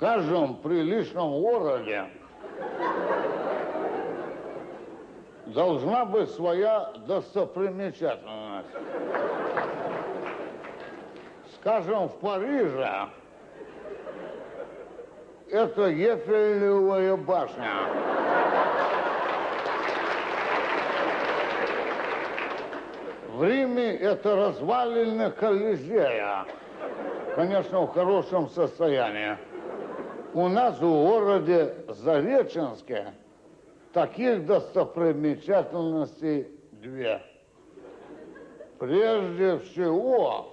каждом приличном городе должна быть своя достопримечательность. Скажем, в Париже это Ефелевая башня. В Риме это развалины Колизея. Конечно, в хорошем состоянии. У нас в городе Зареченске таких достопримечательностей две. Прежде всего,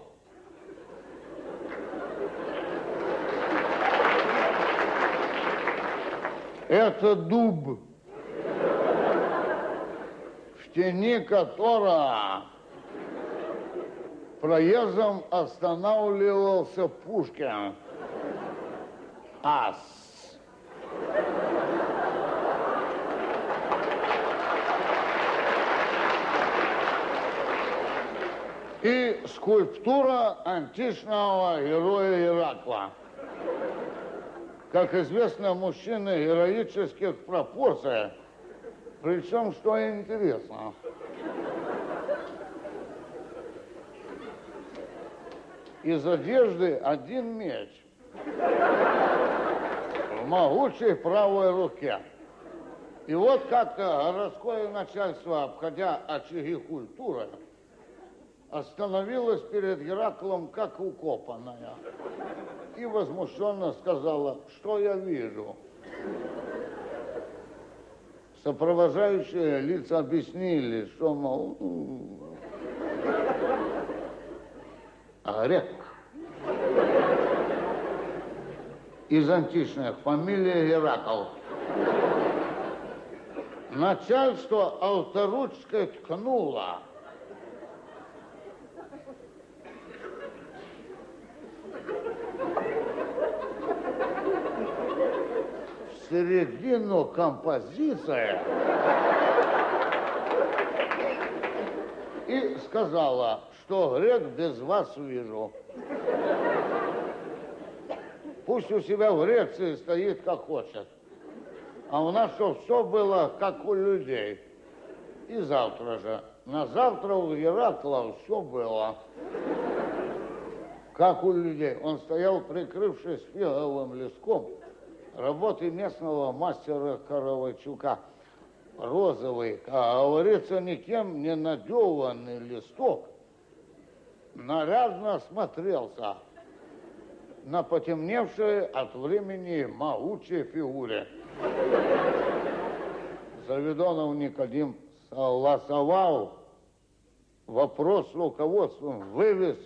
это дуб, в тени которого проездом останавливался Пушкин. Ас. И скульптура античного героя Иракла. Как известно, мужчины героических пропорций. Причем, что интересно, из одежды один меч могучей правой руке. И вот как-то городское начальство, обходя очаги культуры, остановилось перед Гераклом как укопанная и возмущенно сказала, что я вижу. Сопровождающие лица объяснили, что, мол, грек. Из античных, фамилия Геракл. Начальство авторучкой ткнуло. В середину композиции и сказала, что грек без вас вижу. Пусть у себя в Греции стоит как хочет. А у нас что, все было как у людей. И завтра же. На завтра у Геракла все было. Как у людей. Он стоял, прикрывшись фиговым листком, работы местного мастера Каравайчука. Розовый, а говорится, никем не надеванный листок, нарядно смотрелся на потемневшей от времени могучей фигуре. Заведонов Никодим согласовал вопрос с руководством, вывез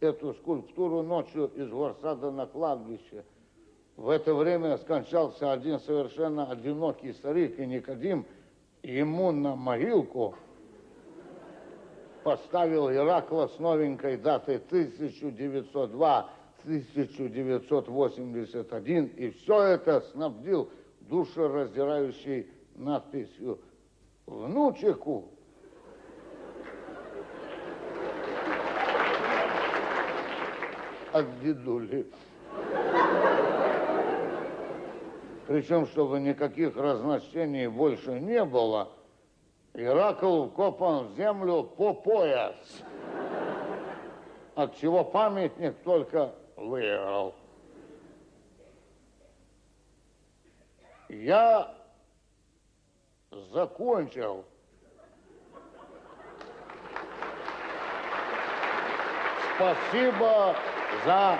эту скульптуру ночью из горсада на кладбище. В это время скончался один совершенно одинокий старик, и Никодим ему на могилку поставил Иракла с новенькой датой 1902-1981, и все это снабдил душераздирающей надписью «Внучеку». От дедули. Причем, чтобы никаких разночтений больше не было, Иракл копан в землю по пояс, от чего памятник только выиграл. Я закончил. Спасибо за